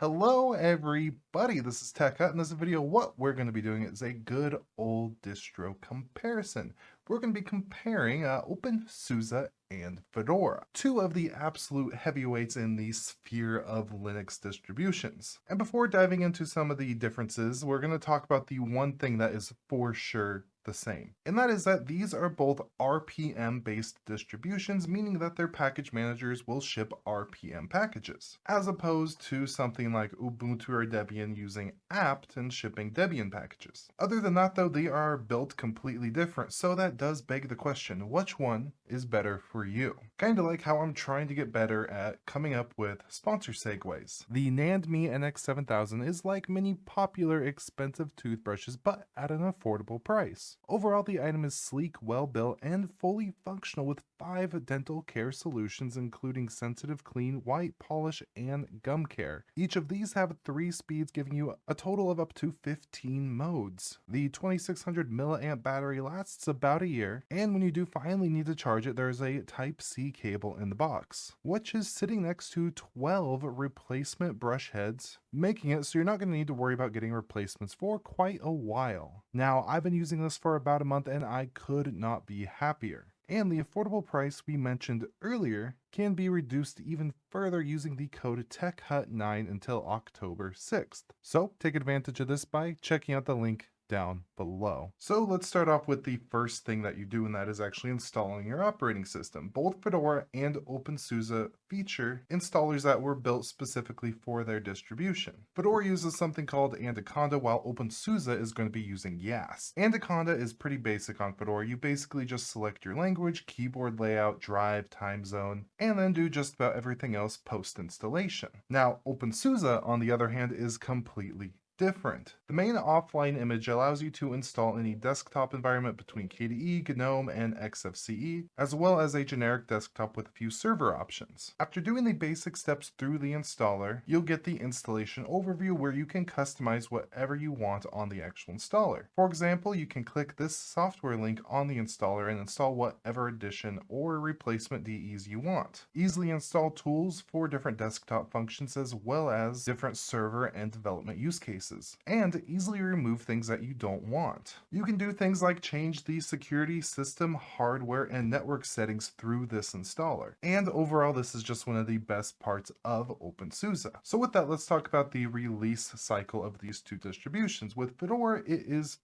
Hello everybody, this is Tech Hut. In this video, what we're going to be doing is a good old distro comparison. We're going to be comparing uh, OpenSUSE and Fedora, two of the absolute heavyweights in the sphere of Linux distributions. And before diving into some of the differences, we're going to talk about the one thing that is for sure the same. And that is that these are both RPM based distributions, meaning that their package managers will ship RPM packages, as opposed to something like Ubuntu or Debian using apt and shipping Debian packages. Other than that though, they are built completely different, so that does beg the question, which one is better for you? Kinda like how I'm trying to get better at coming up with sponsor segues. The NANDMe NX7000 is like many popular expensive toothbrushes, but at an affordable price. Overall, the item is sleek, well built, and fully functional with five dental care solutions including sensitive clean, white polish, and gum care. Each of these have three speeds giving you a total of up to 15 modes. The 2600 milliamp battery lasts about a year, and when you do finally need to charge it, there's a Type-C cable in the box, which is sitting next to 12 replacement brush heads, making it so you're not going to need to worry about getting replacements for quite a while. Now, I've been using this for about a month and I could not be happier and the affordable price we mentioned earlier can be reduced even further using the code TECHHUT9 until October 6th. So take advantage of this by checking out the link down below. So let's start off with the first thing that you do, and that is actually installing your operating system. Both Fedora and OpenSUSE feature installers that were built specifically for their distribution. Fedora uses something called Anaconda, while OpenSUSE is going to be using YaST. Anaconda is pretty basic on Fedora. You basically just select your language, keyboard layout, drive, time zone, and then do just about everything else post-installation. Now, OpenSUSE, on the other hand, is completely different. The main offline image allows you to install any desktop environment between KDE, GNOME, and XFCE, as well as a generic desktop with a few server options. After doing the basic steps through the installer, you'll get the installation overview where you can customize whatever you want on the actual installer. For example, you can click this software link on the installer and install whatever edition or replacement DEs you want. Easily install tools for different desktop functions as well as different server and development use cases and easily remove things that you don't want. You can do things like change the security system, hardware, and network settings through this installer. And overall, this is just one of the best parts of OpenSUSE. So with that, let's talk about the release cycle of these two distributions. With Fedora, it is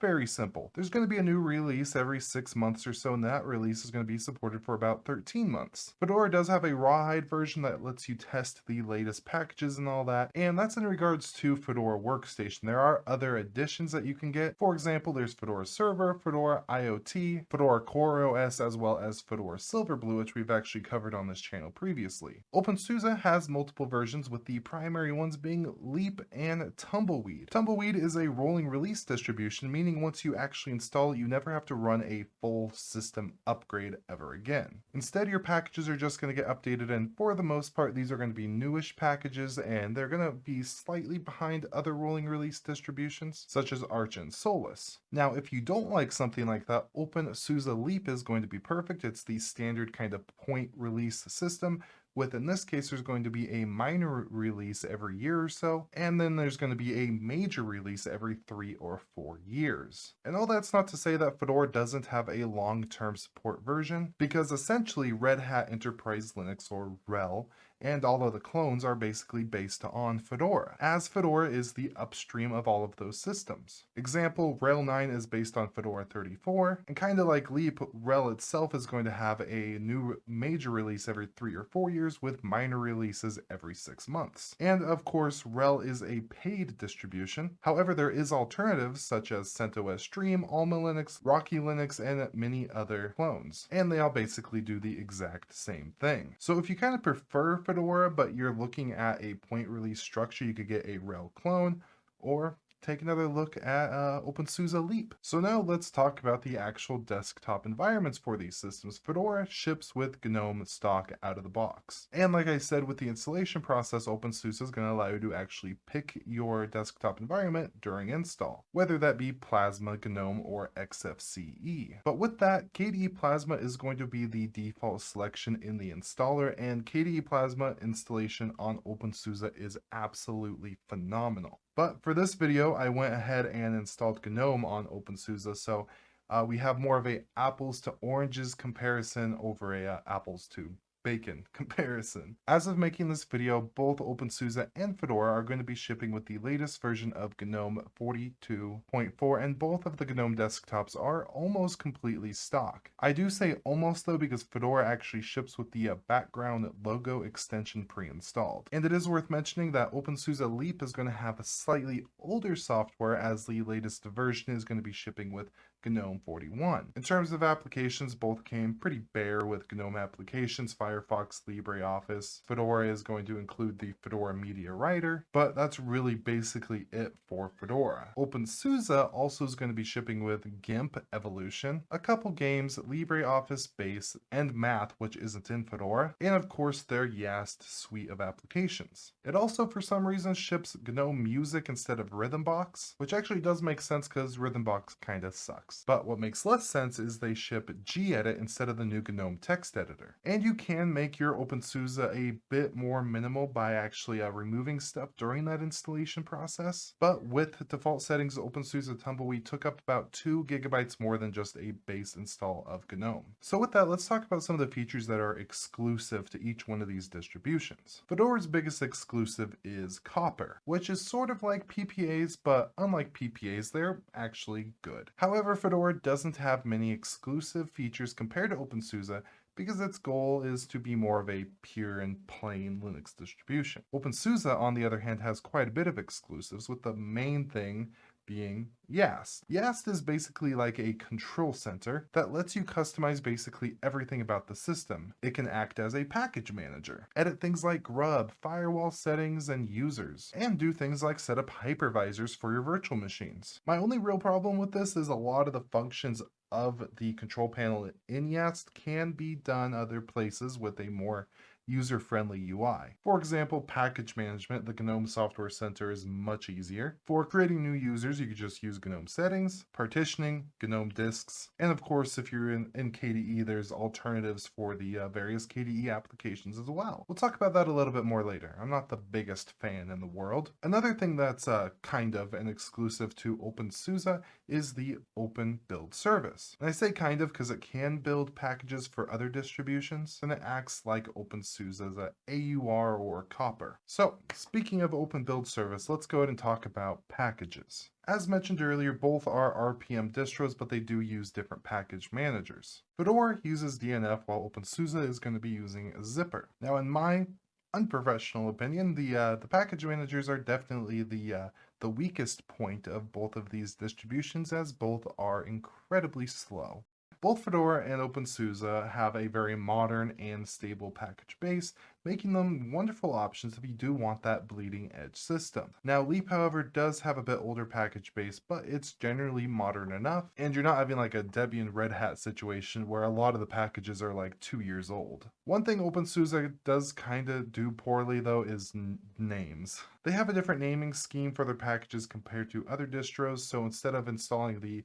very simple. There's going to be a new release every six months or so, and that release is going to be supported for about 13 months. Fedora does have a rawhide version that lets you test the latest packages and all that, and that's in regards to Fedora Workstation. There are other additions that you can get. For example, there's Fedora Server, Fedora IoT, Fedora CoreOS, as well as Fedora Silverblue, which we've actually covered on this channel previously. OpenSUSE has multiple versions, with the primary ones being Leap and Tumbleweed. Tumbleweed is a rolling release distribution meaning once you actually install it, you never have to run a full system upgrade ever again. Instead, your packages are just going to get updated, and for the most part, these are going to be newish packages, and they're going to be slightly behind other rolling release distributions, such as Arch and Solus. Now, if you don't like something like that, OpenSUSE Leap is going to be perfect. It's the standard kind of point release system with in this case there's going to be a minor release every year or so and then there's going to be a major release every three or four years. And all that's not to say that fedora doesn't have a long-term support version because essentially red hat enterprise linux or RHEL and all of the clones are basically based on Fedora, as Fedora is the upstream of all of those systems. Example, RHEL 9 is based on Fedora 34, and kind of like Leap, RHEL itself is going to have a new major release every three or four years with minor releases every six months. And of course, RHEL is a paid distribution. However, there is alternatives such as CentOS Stream, Alma Linux, Rocky Linux, and many other clones. And they all basically do the exact same thing. So if you kind of prefer But you're looking at a point release structure, you could get a RHEL clone, or take another look at uh, OpenSUSE Leap. So now let's talk about the actual desktop environments for these systems. Fedora ships with GNOME stock out of the box. And like I said, with the installation process, OpenSUSE is going to allow you to actually pick your desktop environment during install, whether that be Plasma, GNOME, or XFCE. But with that, KDE Plasma is going to be the default selection in the installer, and KDE Plasma installation on OpenSUSE is absolutely phenomenal. But for this video, I went ahead and installed GNOME on OpenSUSE, so uh, we have more of a apples to oranges comparison over a uh, apples to bacon comparison. As of making this video, both OpenSUSE and Fedora are going to be shipping with the latest version of GNOME 42.4 and both of the GNOME desktops are almost completely stock. I do say almost though because Fedora actually ships with the uh, background logo extension pre-installed. And it is worth mentioning that OpenSUSE Leap is going to have a slightly older software as the latest version is going to be shipping with GNOME 41. In terms of applications, both came pretty bare with GNOME applications, Firefox, LibreOffice. Fedora is going to include the Fedora Media Writer, but that's really basically it for Fedora. OpenSUSE also is going to be shipping with GIMP Evolution, a couple games, LibreOffice Base, and Math, which isn't in Fedora, and of course their Yast suite of applications. It also, for some reason, ships GNOME Music instead of Rhythmbox, which actually does make sense because Rhythmbox kinda sucks. But what makes less sense is they ship gedit instead of the new GNOME text editor. And you can make your OpenSUSE a bit more minimal by actually uh, removing stuff during that installation process. But with default settings, OpenSUSE Tumbleweed took up about 2 gigabytes more than just a base install of GNOME. So with that, let's talk about some of the features that are exclusive to each one of these distributions. Fedora's biggest exclusive is Copr, which is sort of like PPAs, but unlike PPAs, they're actually good. However, Fedora doesn't have many exclusive features compared to OpenSUSE because its goal is to be more of a pure and plain Linux distribution. OpenSUSE, on the other hand, has quite a bit of exclusives, with the main thing being Yast. Yast is basically like a control center that lets you customize basically everything about the system. It can act as a package manager, edit things like grub, firewall settings, and users, and do things like set up hypervisors for your virtual machines. My only real problem with this is a lot of the functions of the control panel in Yast can be done other places with a more user-friendly UI. For example, package management, the GNOME Software Center is much easier. For creating new users, you could just use GNOME settings, partitioning, GNOME disks, and of course, if you're in, in KDE, there's alternatives for the uh, various KDE applications as well. We'll talk about that a little bit more later. I'm not the biggest fan in the world. Another thing that's uh, kind of an exclusive to OpenSUSE is the Open Build Service. And I say kind of because it can build packages for other distributions, and it acts like OpenSUSE as a AUR or Copr. So speaking of Open Build Service, let's go ahead and talk about packages. As mentioned earlier, both are RPM distros, but they do use different package managers. Fedora uses DNF while OpenSUSE is going to be using Zypper. Now in my unprofessional opinion, the uh, the package managers are definitely the uh, the weakest point of both of these distributions as both are incredibly slow. Both Fedora and OpenSUSE have a very modern and stable package base, making them wonderful options if you do want that bleeding edge system. Now Leap however does have a bit older package base, but it's generally modern enough, and you're not having like a Debian Red Hat situation where a lot of the packages are like two years old. One thing OpenSUSE does kinda do poorly though is names. They have a different naming scheme for their packages compared to other distros, so instead of installing the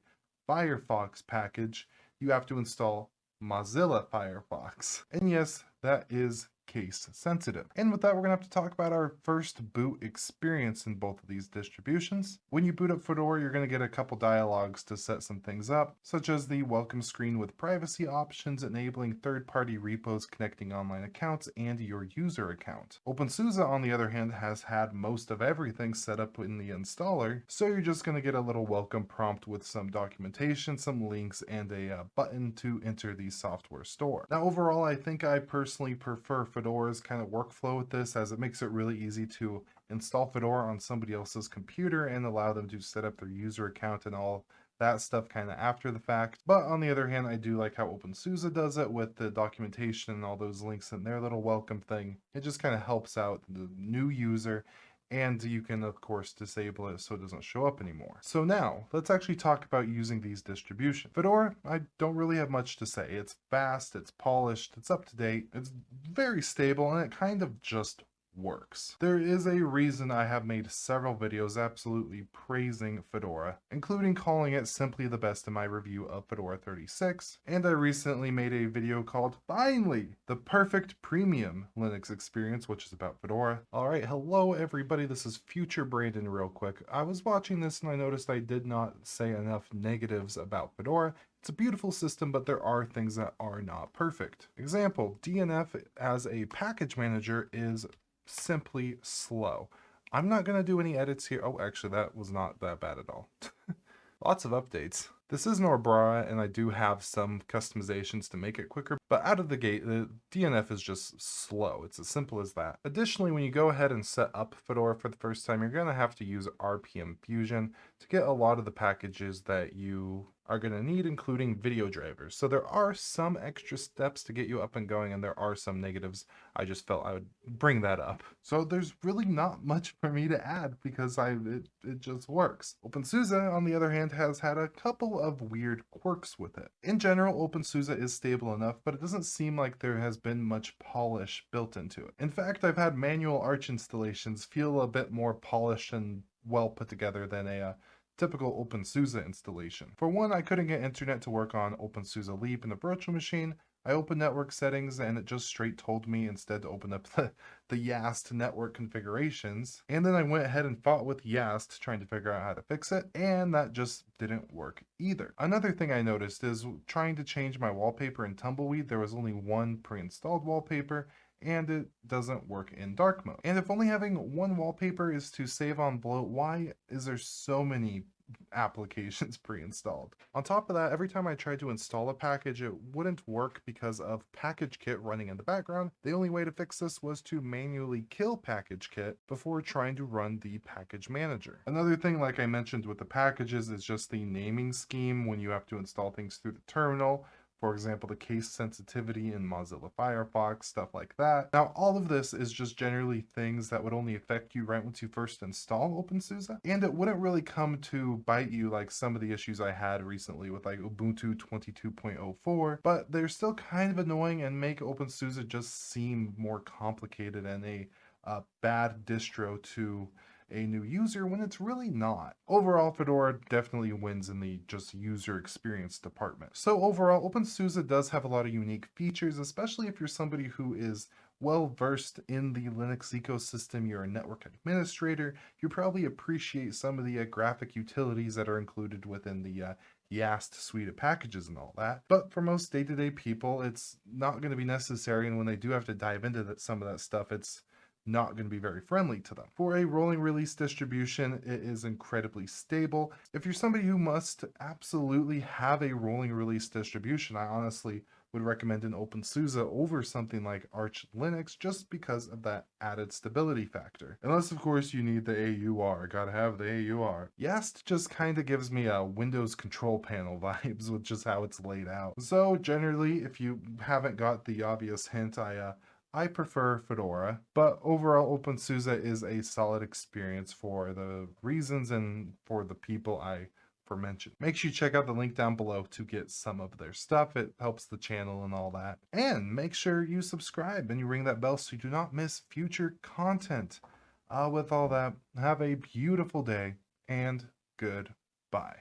Firefox package, you have to install Mozilla Firefox. And yes, that is case sensitive. And with that, we're gonna have to talk about our first boot experience in both of these distributions. When you boot up Fedora, you're gonna get a couple dialogues to set some things up, such as the welcome screen with privacy options, enabling third-party repos connecting online accounts and your user account. OpenSUSE, on the other hand, has had most of everything set up in the installer, so you're just gonna get a little welcome prompt with some documentation, some links, and a uh, button to enter the software store. Now, overall, I think I personally prefer Fedora's kind of workflow with this as it makes it really easy to install Fedora on somebody else's computer and allow them to set up their user account and all that stuff kind of after the fact. But on the other hand, I do like how OpenSUSE does it with the documentation and all those links in their little welcome thing. It just kind of helps out the new user and you can of course disable it so it doesn't show up anymore. So now let's actually talk about using these distributions. Fedora, I don't really have much to say. It's fast, it's polished, it's up to date, it's very stable, and it kind of just works. There is a reason I have made several videos absolutely praising Fedora, including calling it simply the best in my review of Fedora 36, and I recently made a video called Finally, the perfect premium Linux experience, which is about Fedora. Alright, hello everybody, this is Future Brandon real quick. I was watching this and I noticed I did not say enough negatives about Fedora, it's a beautiful system, but there are things that are not perfect. Example, DNF as a package manager is simply slow. I'm not going to do any edits here. Oh, actually, that was not that bad at all. Lots of updates. This is Nobara, and I do have some customizations to make it quicker, but out of the gate, the DNF is just slow. It's as simple as that. Additionally, when you go ahead and set up Fedora for the first time, you're going to have to use RPM Fusion to get a lot of the packages that you are going to need, including video drivers. So there are some extra steps to get you up and going, and there are some negatives. I just felt I would bring that up. So there's really not much for me to add because I it, it just works. OpenSUSE, on the other hand, has had a couple of weird quirks with it. In general, OpenSUSE is stable enough, but it doesn't seem like there has been much polish built into it. In fact, I've had manual Arch installations feel a bit more polished and well put together than a uh, typical OpenSUSE installation. For one, I couldn't get internet to work on OpenSUSE Leap in the virtual machine. I opened network settings and it just straight told me instead to open up the, the YaST network configurations. And then I went ahead and fought with YaST trying to figure out how to fix it. And that just didn't work either. Another thing I noticed is trying to change my wallpaper in Tumbleweed, there was only one pre-installed wallpaper and it doesn't work in dark mode. And if only having one wallpaper is to save on bloat, why is there so many applications pre-installed. On top of that, every time I tried to install a package, it wouldn't work because of PackageKit running in the background. The only way to fix this was to manually kill PackageKit before trying to run the package manager. Another thing, like I mentioned with the packages, is just the naming scheme when you have to install things through the terminal. For example, the case sensitivity in Mozilla Firefox, stuff like that. Now, all of this is just generally things that would only affect you right once you first install OpenSUSE, and it wouldn't really come to bite you like some of the issues I had recently with like Ubuntu 22.04, but they're still kind of annoying and make OpenSUSE just seem more complicated and a bad distro to a new user when it's really not. Overall, Fedora definitely wins in the just user experience department. So overall, OpenSUSE does have a lot of unique features, especially if you're somebody who is well versed in the Linux ecosystem, you're a network administrator, you probably appreciate some of the uh, graphic utilities that are included within the uh, YaST suite of packages and all that. But for most day-to-day -day people, it's not going to be necessary. And when they do have to dive into that, some of that stuff, it's not going to be very friendly to them. For a rolling release distribution, it is incredibly stable. If you're somebody who must absolutely have a rolling release distribution, I honestly would recommend an OpenSUSE over something like Arch Linux just because of that added stability factor. Unless, of course, you need the AUR. Gotta have the AUR. YaST just kind of gives me a Windows control panel vibes with just how it's laid out. So generally, if you haven't got the obvious hint, I uh, I prefer Fedora, but overall OpenSUSE is a solid experience for the reasons and for the people I for mentioned. Make sure you check out the link down below to get some of their stuff. It helps the channel and all that. And make sure you subscribe and you ring that bell so you do not miss future content. Uh, with all that, have a beautiful day and goodbye.